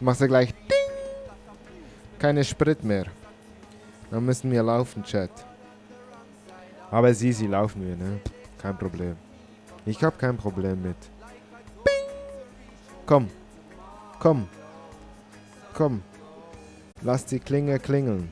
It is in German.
Jetzt machst du gleich Ding. Keine Sprit mehr. Dann müssen wir laufen, Chat. Aber sie, sie laufen wir, ne? Kein Problem. Ich hab kein Problem mit. Bing. Komm. Komm. Komm. Lass die Klinge klingeln.